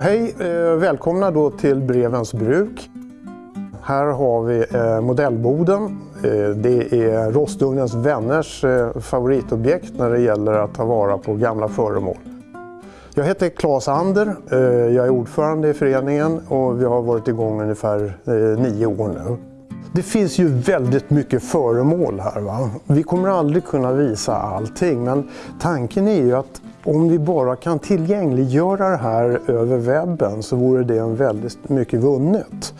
Hej! Eh, välkomna då till Brevens bruk. Här har vi eh, modellboden. Eh, det är Rostugnens vänners favoritobjekt när det gäller att ta vara på gamla föremål. Jag heter Claes Ander. Jag är ordförande i föreningen och vi har varit igång ungefär nio år nu. Det finns ju väldigt mycket föremål här. Va? Vi kommer aldrig kunna visa allting men tanken är ju att om vi bara kan tillgängliggöra det här över webben så vore det en väldigt mycket vunnet.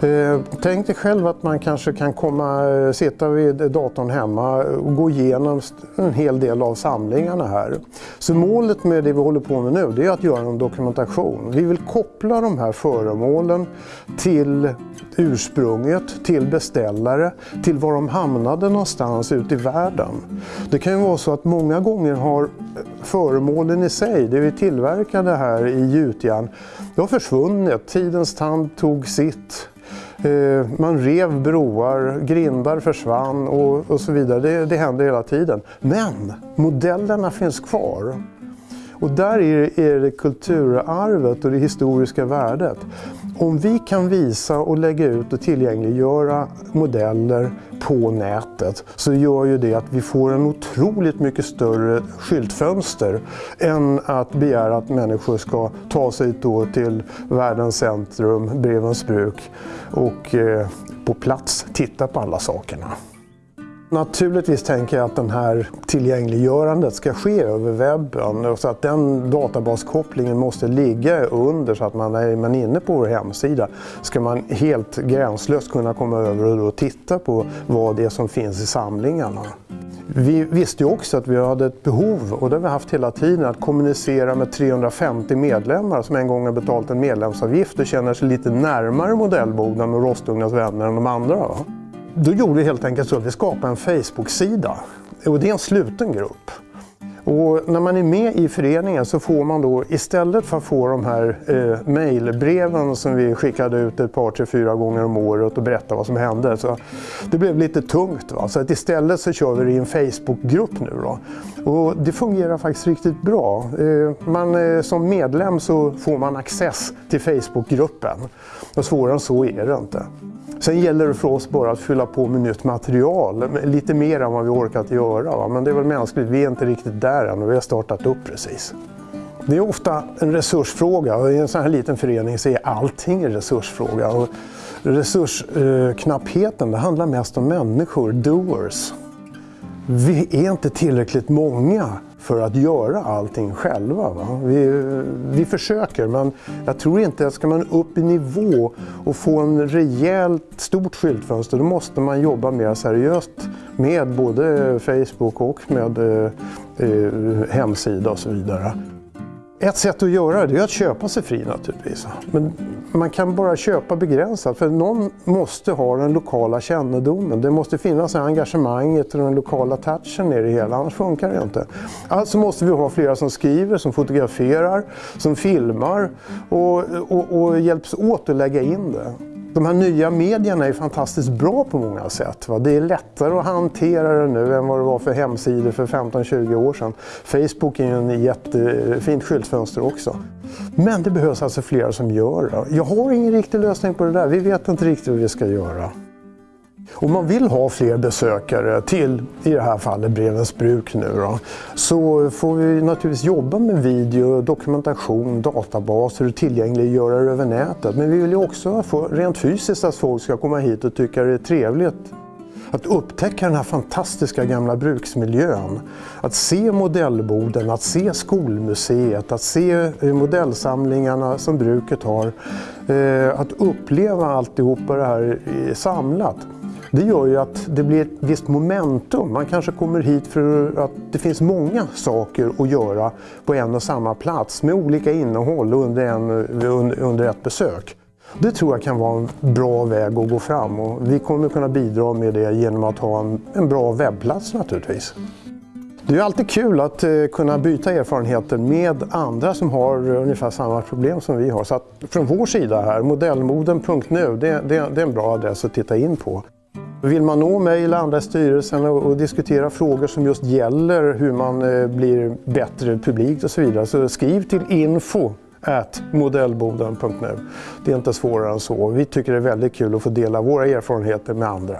Eh, tänk dig själv att man kanske kan komma, eh, sitta vid datorn hemma och gå igenom en hel del av samlingarna här. Så målet med det vi håller på med nu det är att göra en dokumentation. Vi vill koppla de här föremålen till ursprunget, till beställare, till var de hamnade någonstans ute i världen. Det kan ju vara så att många gånger har föremålen i sig, det vi tillverkade här i gjutjärn, det har försvunnit. Tidens tand tog sitt. Eh, man rev broar, grindar försvann och, och så vidare. Det, det händer hela tiden. Men modellerna finns kvar. Och där är, är det kulturarvet och det historiska värdet. Om vi kan visa och lägga ut och tillgängliggöra modeller på nätet så gör ju det att vi får en otroligt mycket större skyltfönster än att begära att människor ska ta sig då till världens centrum, Brevens bruk och eh, på plats titta på alla sakerna. Naturligtvis tänker jag att den här tillgängliggörandet ska ske över webben så att den databaskopplingen måste ligga under så att man är man inne på vår hemsida ska man helt gränslöst kunna komma över och titta på vad det är som finns i samlingarna. Vi visste ju också att vi hade ett behov, och det har vi haft hela tiden, att kommunicera med 350 medlemmar som en gång har betalat en medlemsavgift och känner sig lite närmare modellboden och Rostugnens vänner än de andra. Då gjorde vi helt enkelt så att vi skapade en Facebook-sida. Och det är en sluten grupp. Och när man är med i föreningen så får man då istället för att få de här eh, mejlbreven som vi skickade ut ett par, tre, fyra gånger om året och berätta vad som hände. Så det blev lite tungt. Va? Så att istället så kör vi det i en Facebookgrupp nu. Då. Och det fungerar faktiskt riktigt bra. Eh, man, eh, som medlem så får man access till Facebookgruppen. Och svårare än så är det inte. Sen gäller det för oss bara att fylla på med nytt material, lite mer än vad vi orkat göra. Va? Men det är väl mänskligt, vi är inte riktigt där än och vi har startat upp precis. Det är ofta en resursfråga och i en sån här liten förening så är allting en resursfråga. Och resursknappheten det handlar mest om människor, doers. Vi är inte tillräckligt många för att göra allting själva. Va? Vi, vi försöker men jag tror inte att ska man upp i nivå och få en rejält stort skyltfönster då måste man jobba mer seriöst med både Facebook och med eh, eh hemsida och så vidare. Ett sätt att göra det är att köpa sig fri naturligtvis. Men man kan bara köpa begränsat för någon måste ha den lokala kännedomen. Det måste finnas engagemanget och den lokala touchen i det hela, annars funkar det inte. Alltså måste vi ha flera som skriver, som fotograferar, som filmar och, och, och hjälps åt att lägga in det. De här nya medierna är fantastiskt bra på många sätt. Va? Det är lättare att hantera det nu än vad det var för hemsidor för 15-20 år sedan. Facebook är ju en jättefint skyltfönster också. Men det behövs alltså flera som gör det. Jag har ingen riktig lösning på det där. Vi vet inte riktigt vad vi ska göra. Om man vill ha fler besökare till, i det här fallet Brevens bruk nu då, så får vi naturligtvis jobba med video, dokumentation, databaser och tillgängliggöra det över nätet. Men vi vill ju också få rent fysiskt att folk ska komma hit och tycka det är trevligt att upptäcka den här fantastiska gamla bruksmiljön. Att se modellboden, att se skolmuseet, att se modellsamlingarna som bruket har. Eh, att uppleva alltihopa det här samlat. Det gör ju att det blir ett visst momentum. Man kanske kommer hit för att det finns många saker att göra på en och samma plats med olika innehåll under, en, under ett besök. Det tror jag kan vara en bra väg att gå fram och vi kommer kunna bidra med det genom att ha en, en bra webbplats naturligtvis. Det är alltid kul att eh, kunna byta erfarenheter med andra som har ungefär samma problem som vi har. Så att från vår sida här, modellmoden.nu, det, det, det är en bra adress att titta in på. Vill man nå mig eller andra i styrelsen och, och, diskutera frågor som just gäller hur man eh, blir bättre publikt och så vidare så skriv till info at modellboden.nu. Det är inte svårare än så. Vi tycker det är väldigt kul att få dela våra erfarenheter med andra.